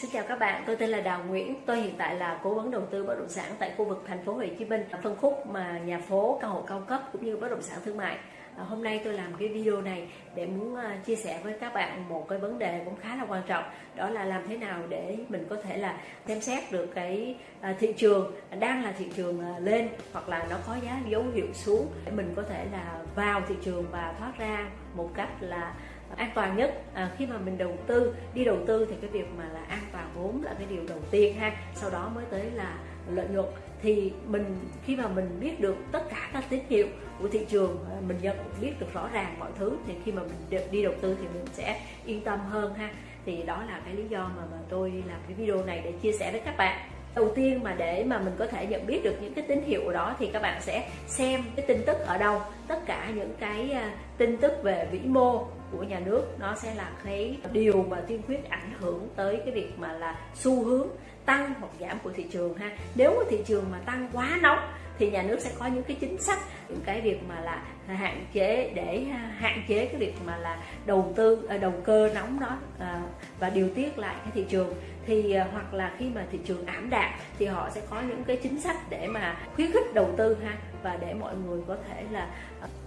Xin chào các bạn, tôi tên là Đào Nguyễn. Tôi hiện tại là cố vấn đầu tư bất động sản tại khu vực thành phố Hồ Chí Minh, phân khúc mà nhà phố, căn hộ cao cấp cũng như bất động sản thương mại. À, hôm nay tôi làm cái video này để muốn uh, chia sẻ với các bạn một cái vấn đề cũng khá là quan trọng đó là làm thế nào để mình có thể là xem xét được cái uh, thị trường đang là thị trường uh, lên hoặc là nó có giá dấu hiệu xuống để mình có thể là vào thị trường và thoát ra một cách là an toàn nhất. À, khi mà mình đầu tư đi đầu tư thì cái việc mà là an toàn vốn là cái điều đầu tiên ha. Sau đó mới tới là lợi nhuận. Thì mình khi mà mình biết được tất cả các tín hiệu của thị trường à, mình nhận biết được rõ ràng mọi thứ thì khi mà mình đi đầu tư thì mình sẽ yên tâm hơn ha. Thì đó là cái lý do mà, mà tôi làm cái video này để chia sẻ với các bạn đầu tiên mà để mà mình có thể nhận biết được những cái tín hiệu đó thì các bạn sẽ xem cái tin tức ở đâu. Tất cả những cái à, tin tức về vĩ mô của nhà nước nó sẽ là cái điều mà tiên quyết ảnh hưởng tới cái việc mà là xu hướng tăng hoặc giảm của thị trường ha. Nếu mà thị trường mà tăng quá nóng thì nhà nước sẽ có những cái chính sách những cái việc mà là hạn chế để à, hạn chế cái việc mà là đầu tư à, đầu cơ nóng đó à, và điều tiết lại cái thị trường. Thì hoặc là khi mà thị trường ảm đạm thì họ sẽ có những cái chính sách để mà khuyến khích đầu tư ha và để mọi người có thể là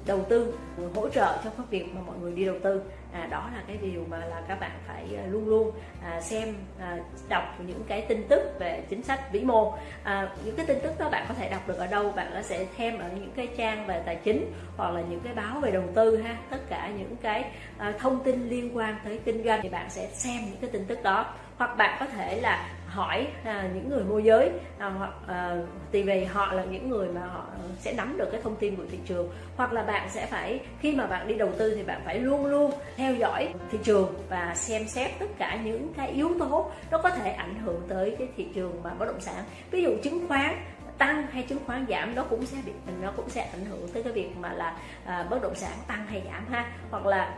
đầu tư hỗ trợ cho cái việc mà mọi người đi đầu tư. À, đó là cái điều mà là các bạn phải luôn luôn à, xem à, đọc những cái tin tức về chính sách vĩ mô. À, những cái tin tức đó bạn có thể đọc được ở đâu bạn sẽ thêm ở những cái trang về tài chính hoặc là những cái báo về đầu tư ha. Tất cả những cái ờ, thông tin liên quan tới kinh doanh thì bạn sẽ xem những cái tin tức đó. Hoặc bạn có thể là hỏi à, những người môi giới à, hoặc à, thì vì họ là những người mà họ sẽ nắm được cái thông tin của thị trường. Hoặc là bạn sẽ phải khi mà bạn đi đầu tư thì bạn phải luôn luôn theo dõi thị trường và xem xét tất cả những cái yếu tố nó có thể ảnh hưởng tới cái thị trường mà bất động sản. Ví dụ chứng khoán tăng hay chứng khoán giảm nó cũng sẽ bị nó cũng sẽ ảnh hưởng tới cái việc mà là à, bất động sản tăng hay giảm ha. Hoặc là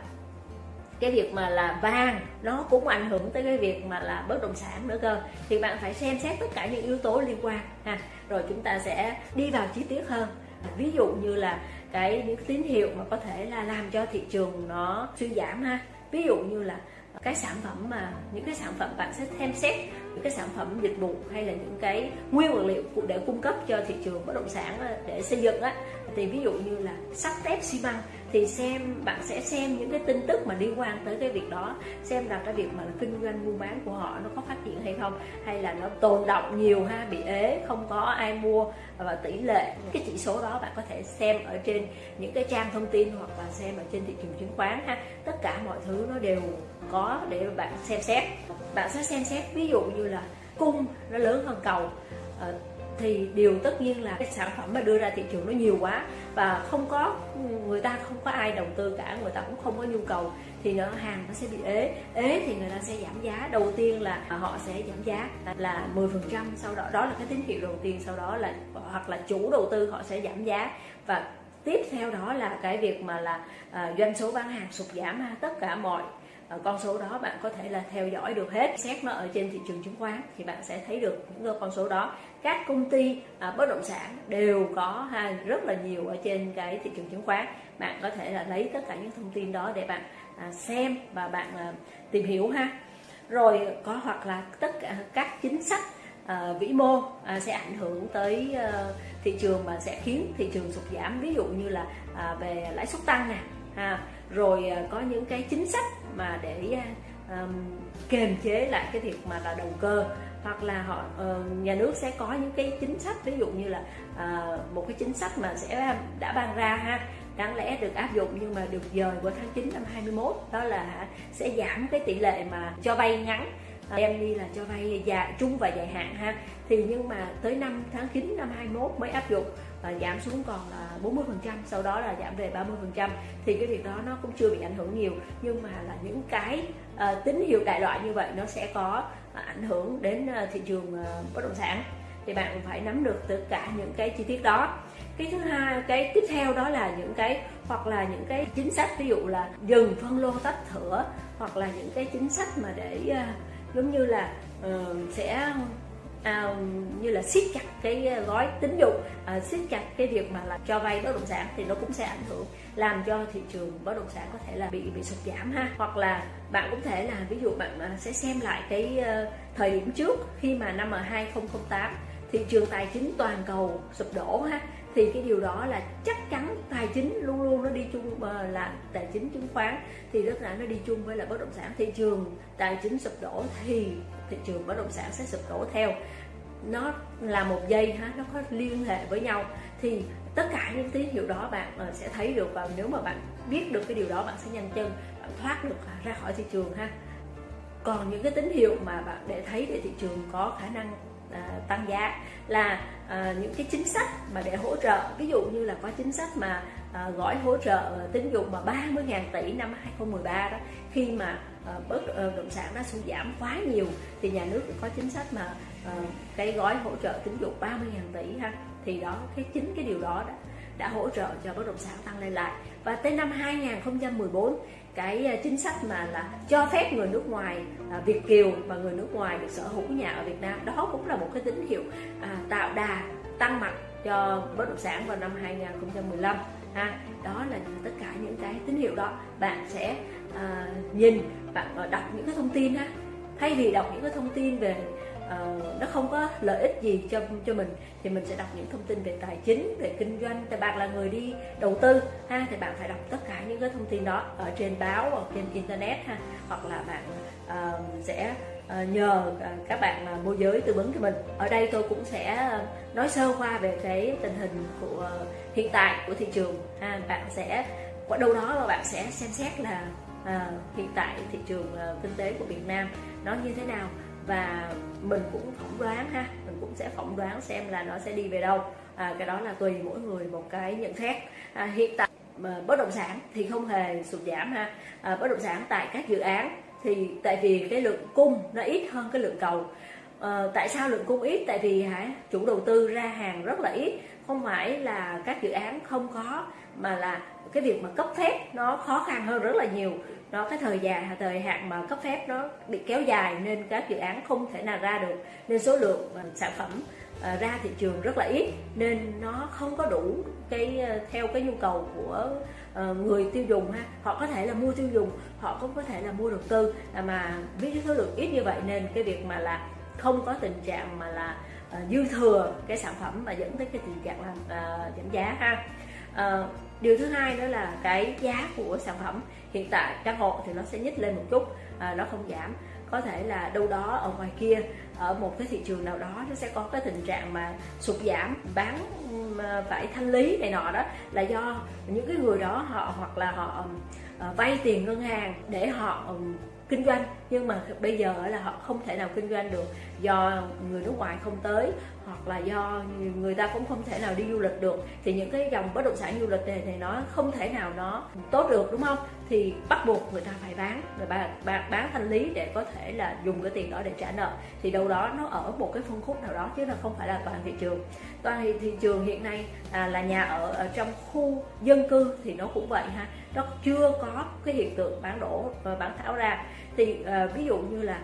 cái việc mà là vàng nó cũng ảnh hưởng tới cái việc mà là bất động sản nữa cơ. Thì bạn phải xem xét tất cả những yếu tố liên quan ha. Rồi chúng ta sẽ đi vào chi tiết hơn. Ví dụ như là cái những tín hiệu mà có thể là làm cho thị trường nó suy giảm ha. Ví dụ như là cái sản phẩm mà những cái sản phẩm bạn sẽ xem xét, những cái sản phẩm dịch vụ hay là những cái nguyên vật liệu để cung cấp cho thị trường bất động sản ờ, để xây dựng á. Thì ví dụ như là sắt thép xi măng thì xem, bạn sẽ xem những cái tin tức mà liên quan tới cái việc đó, xem là cái việc mà kinh doanh, buôn bán của họ nó có phát triển hay không, hay là nó tồn động nhiều ha, bị ế, không có ai mua, và tỷ lệ, cái chỉ số đó bạn có thể xem ở trên những cái trang thông tin hoặc là xem ở trên thị trường chứng khoán ha. Tất cả mọi thứ nó đều có để bạn xem xét. Bạn sẽ xem xét, ví dụ như là cung nó lớn hơn cầu ờ, thì điều tất nhiên là cái sản phẩm mà đưa ra thị trường nó nhiều quá và không có người ta không có ai đầu tư cả người ta cũng không có nhu cầu thì nó hàng nó sẽ bị ế. Ế thì người ta sẽ giảm giá. Đầu tiên là họ sẽ giảm giá là 10 phần trăm sau đó đó là cái tín hiệu đầu tiên sau đó là hoặc là chủ đầu tư họ sẽ giảm giá. Và tiếp theo đó là cái việc mà là à, doanh số bán hàng sụt giảm ha tất cả mọi Ờ, con số đó bạn có thể là theo dõi được hết. Xét nó ở trên thị trường chứng khoán thì bạn sẽ thấy được những con số đó. Các công ty à, bất động sản đều có ha rất là nhiều ở trên cái thị trường chứng khoán. Bạn có thể là lấy tất cả những thông tin đó để bạn à, xem và bạn à, tìm hiểu ha. Rồi có hoặc là tất cả các chính sách à, vĩ mô à, sẽ ảnh hưởng tới à, thị trường mà sẽ khiến thị trường sụt giảm. Ví dụ như là à, về lãi suất tăng nè ha rồi à, có những cái chính sách mà để um, kềm chế lại cái việc mà là đầu cơ hoặc là họ uh, nhà nước sẽ có những cái chính sách ví dụ như là uh, một cái chính sách mà sẽ đã ban ra ha đáng lẽ được áp dụng nhưng mà được dời vào tháng 9 năm 21 đó là sẽ giảm cái tỷ lệ mà cho vay ngắn em đi là cho vay dài trung và dài hạn ha. Thì nhưng mà tới năm tháng 9 năm 21 mới áp dụng giảm xuống còn là 40 phần trăm sau đó là giảm về 30 phần trăm. Thì cái việc đó nó cũng chưa bị ảnh hưởng nhiều nhưng mà là những cái ờ, tín hiệu đại loại như vậy nó sẽ có ờ, ảnh hưởng đến ờ, thị trường bất động sản. Thì bạn cũng phải nắm được tất cả những cái chi tiết đó. Cái thứ hai cái tiếp theo đó là những cái hoặc là những cái chính sách ví dụ là dừng phân lô tách thửa hoặc là những cái chính sách mà để uh, giống như là uh, sẽ à, như là siết chặt cái à, gói tín dụng à, siết chặt cái việc mà là cho vay bất động sản thì nó cũng sẽ ảnh hưởng làm cho thị trường bất động sản có thể là bị bị sụt giảm ha. Hoặc là bạn cũng thể là ví dụ bạn à, sẽ xem lại cái à, thời điểm trước khi mà năm 2008 thị trường tài chính toàn cầu sụp đổ ha thì cái điều đó là chắc chắn tài chính luôn luôn nó đi chung ờ, là tài chính chứng khoán thì rất là nó đi chung với là bất động sản thị trường. Tài chính sụp đổ thì thị trường bất động sản sẽ sụp đổ theo. Nó là một dây ha, nó có liên hệ với nhau. Thì tất cả những tín hiệu đó bạn ờ, sẽ thấy được và nếu mà bạn biết được cái điều đó, bạn sẽ nhanh chân, bạn thoát được ra khỏi thị trường ha. Còn những cái tín hiệu mà bạn để thấy để thị trường có khả năng uh, tăng giá là uh, những cái chính sách mà để hỗ trợ. Ví dụ như là có chính sách mà uh, gói hỗ trợ tín dụng mà 30.000 tỷ năm 2013 đó khi mà uh, bất uh, động sản nó sụt giảm quá nhiều thì nhà nước có chính sách mà uh, cái gói hỗ trợ tín dụng 30.000 tỷ ha. Thì đó cái chính cái điều đó đã, đã hỗ trợ cho bất động sản tăng lên lại. Và tới năm 2014 cái ờ, chính sách mà là cho phép người nước ngoài à, Việt kiều và người nước ngoài được sở hữu nhà ở Việt Nam đó cũng là một cái tín hiệu à, tạo đà tăng mặt cho bất động sản vào năm 2015 ha. Đó là tất cả những cái tín hiệu đó. Bạn sẽ à, nhìn bạn ờ, đọc những cái thông tin ha thay vì đọc những cái thông tin về uh, nó không có lợi ích gì cho cho mình thì mình sẽ đọc những thông tin về tài chính về kinh doanh. Thì bạn là người đi đầu tư ha thì bạn phải đọc tất cả những cái thông tin đó ở trên báo hoặc trên internet ha. Hoặc là bạn uh, sẽ uh, nhờ uh, các bạn uh, môi giới tư vấn cho mình. Ở đây tôi cũng sẽ nói sơ qua về cái tình hình của uh, hiện tại của thị trường ha. Bạn sẽ ở đâu đó mà bạn sẽ xem xét là uh, hiện tại thị trường uh, kinh tế của Việt Nam nó như thế nào? Và mình cũng phỏng đoán ha mình cũng sẽ phỏng đoán xem là nó sẽ đi về đâu. À, cái đó là tùy mỗi người một cái nhận xét. À, hiện tại mà bất động sản thì không hề sụt giảm ha. À, bất động sản tại các dự án thì tại vì cái lượng cung nó ít hơn cái lượng cầu. Ờ, tại sao lượng cung ít? Tại vì hả, chủ đầu tư ra hàng rất là ít. Không phải là các dự án không có, mà là cái việc mà cấp phép nó khó khăn hơn rất là nhiều. Nó cái thời gian thời hạn mà cấp phép nó bị kéo dài nên các dự án không thể nào ra được. Nên số lượng ờ, sản phẩm ờ, ra thị trường rất là ít. Nên nó không có đủ cái theo cái nhu cầu của người tiêu dùng ha. Họ có thể là mua tiêu dùng, họ cũng có thể là mua đầu tư. À, mà với số lượng ít như vậy nên cái việc mà là không có tình trạng mà là uh, dư thừa cái sản phẩm mà dẫn tới cái tình trạng là uh, giảm giá ha. Uh, điều thứ hai đó là cái giá của sản phẩm hiện tại căn hộ thì nó sẽ nhích lên một chút uh, nó không giảm. Có thể là đâu đó ở ngoài kia ở một cái thị trường nào đó nó sẽ có cái tình trạng mà sụt giảm bán phải thanh lý này nọ đó là do những cái người đó họ hoặc là họ uh, vay tiền ngân hàng để họ um, kinh doanh nhưng mà bây giờ là họ không thể nào kinh doanh được do người nước ngoài không tới hoặc là do người ta cũng không thể nào đi du lịch được. Thì những cái dòng bất động sản du lịch này, này nó không thể nào nó tốt được đúng không? Thì bắt buộc người ta phải bán người ta bán, bán thanh lý để có thể là dùng cái tiền đó để trả nợ. Thì đâu đó nó ở một cái phân khúc nào đó chứ là không phải là toàn thị trường. Toàn thị, trường hiện nay à, là nhà ở ở trong khu dân cư thì nó cũng vậy ha. Nó chưa có cái hiện tượng bán đổ và bán tháo ra thì à, ví dụ như là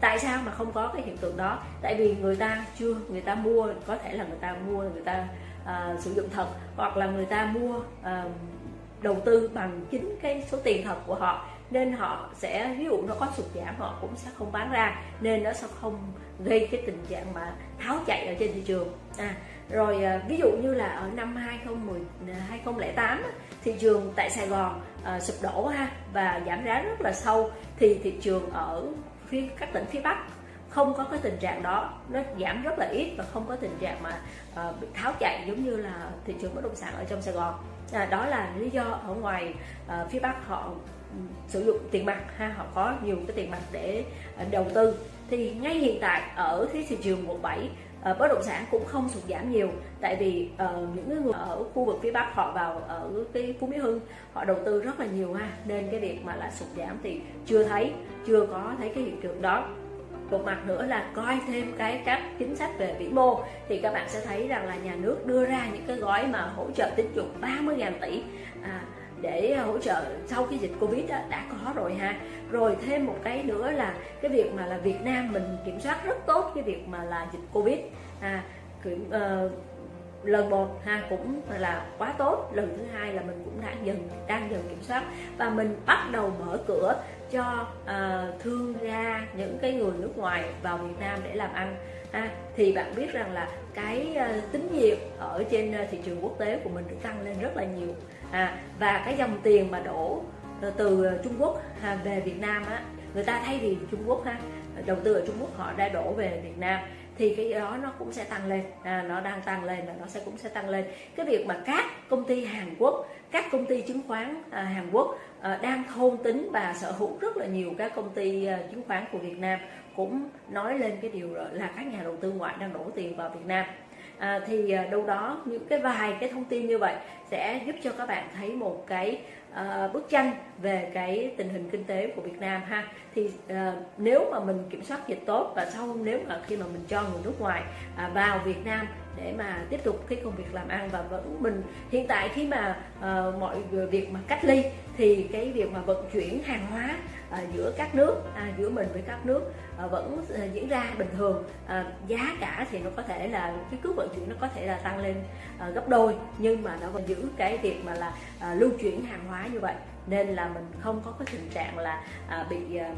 tại sao mà không có cái hiện tượng đó? Tại vì người ta chưa người ta mua có thể là người ta mua người ta uh, sử dụng thật hoặc là người ta mua uh, đầu tư bằng chính cái số tiền thật của họ nên họ sẽ ví dụ nó có sụt giảm họ cũng sẽ không bán ra nên nó sẽ không gây cái tình trạng mà tháo chạy ở trên thị trường. À, rồi à, ví dụ như là ở năm 2010 2008 thị trường tại Sài Gòn à, sụp đổ ha và giảm giá rất là sâu thì thị trường ở phía các tỉnh phía Bắc không có cái tình trạng đó. Nó giảm rất là ít và không có tình trạng mà à, bị tháo chạy giống như là thị trường bất động sản ở trong Sài Gòn. À, đó là lý do ở ngoài à, phía Bắc họ ừ, sử dụng tiền mặt ha họ có nhiều cái tiền mặt để đầu tư. Thì ngay hiện tại ở cái thị trường quận 7 uh, bất động sản cũng không sụt giảm nhiều. Tại vì uh, những người ở khu vực phía bắc họ vào ở cái phú mỹ hưng họ đầu tư rất là nhiều ha. Nên cái việc mà là sụt giảm thì chưa thấy chưa có thấy cái hiện tượng đó. Một mặt nữa là coi thêm cái các chính sách về vĩ mô thì các bạn sẽ thấy rằng là nhà nước đưa ra những cái gói mà hỗ trợ tín dụng 30.000 tỷ. À, để ờ, hỗ trợ sau cái dịch covid đó, đã có rồi ha. Rồi thêm một cái nữa là cái việc mà là Việt Nam mình kiểm soát rất tốt cái việc mà là dịch covid. À, kiểm, uh, lần một ha cũng là quá tốt lần thứ hai là mình cũng đang dần đang dần kiểm soát. Và mình bắt đầu mở cửa cho uh, thương gia những cái người nước ngoài vào Việt Nam để làm ăn ha thì bạn biết rằng là cái ờ, tín nhiệm ở trên ờ, thị trường quốc tế của mình được tăng lên rất là nhiều. À, và cái dòng tiền mà đổ ờ, từ Trung Quốc về Việt Nam á người ta thay vì Trung Quốc ha đầu tư ở Trung Quốc họ đã đổ về Việt Nam thì cái đó nó cũng sẽ tăng lên. À, nó đang tăng lên và nó sẽ cũng sẽ tăng lên. Cái việc mà các công ty Hàn Quốc các công ty chứng khoán à, Hàn Quốc à, đang thôn tính và sở hữu rất là nhiều các công ty à, chứng khoán của Việt Nam cũng nói lên cái điều là các nhà đầu tư ngoại đang đổ tiền vào Việt Nam à, thì à, đâu đó những cái vài cái thông tin như vậy sẽ giúp cho các bạn thấy một cái à, bức tranh về cái tình hình kinh tế của Việt Nam ha. Thì à, nếu mà mình kiểm soát dịch tốt và sau nếu mà khi mà mình cho người nước ngoài à, vào Việt Nam để mà tiếp tục cái công việc làm ăn và vẫn mình hiện tại khi mà uh, mọi việc mà cách ly thì cái việc mà vận chuyển hàng hóa à, giữa các nước à, giữa mình với các nước à, vẫn à, diễn ra bình thường. À, giá cả thì nó có thể là cái cước vận chuyển nó có thể là tăng lên à, gấp đôi nhưng mà nó vẫn giữ cái việc mà là à, lưu chuyển hàng hóa như vậy. Nên là mình không có cái tình trạng là à, bị à,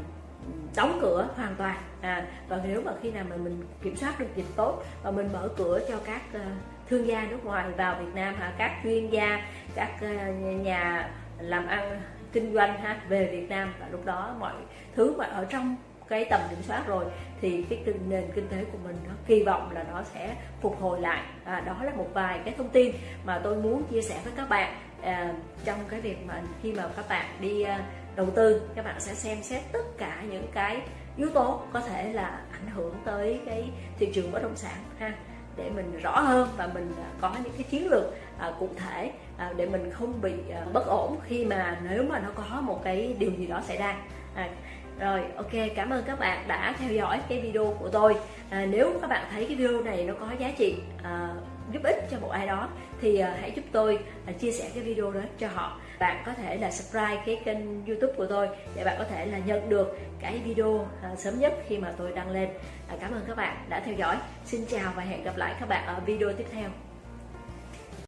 đóng cửa hoàn toàn. À, và nếu mà khi nào mà mình kiểm soát được dịch tốt và mình mở cửa cho các uh, thương gia nước ngoài vào Việt Nam ha các chuyên gia các uh, nhà làm ăn kinh doanh ha về Việt Nam. Và lúc đó mọi thứ mà ở trong cái tầm kiểm soát rồi thì cái nền kinh tế của mình nó kỳ vọng là nó sẽ phục hồi lại. À, đó là một vài cái thông tin mà tôi muốn chia sẻ với các bạn à, trong cái việc mà khi mà các bạn đi à, đầu tư các bạn sẽ xem xét tất cả những cái yếu tố có thể là ảnh hưởng tới cái thị trường bất động sản ha để mình rõ hơn và mình à, có những cái chiến lược à, cụ thể à, để mình không bị à, bất ổn khi mà nếu mà nó có một cái điều gì đó xảy ra. À, rồi ok cảm ơn các bạn đã theo dõi cái video của tôi. À, nếu các bạn thấy cái video này nó có giá trị à, giúp ích cho một ai đó thì à, hãy giúp tôi à, chia sẻ cái video đó cho họ bạn có thể là subscribe cái kênh youtube của tôi để bạn có thể là nhận được cái video à, sớm nhất khi mà tôi đăng lên. À, cảm ơn các bạn đã theo dõi. Xin chào và hẹn gặp lại các bạn ở video tiếp theo.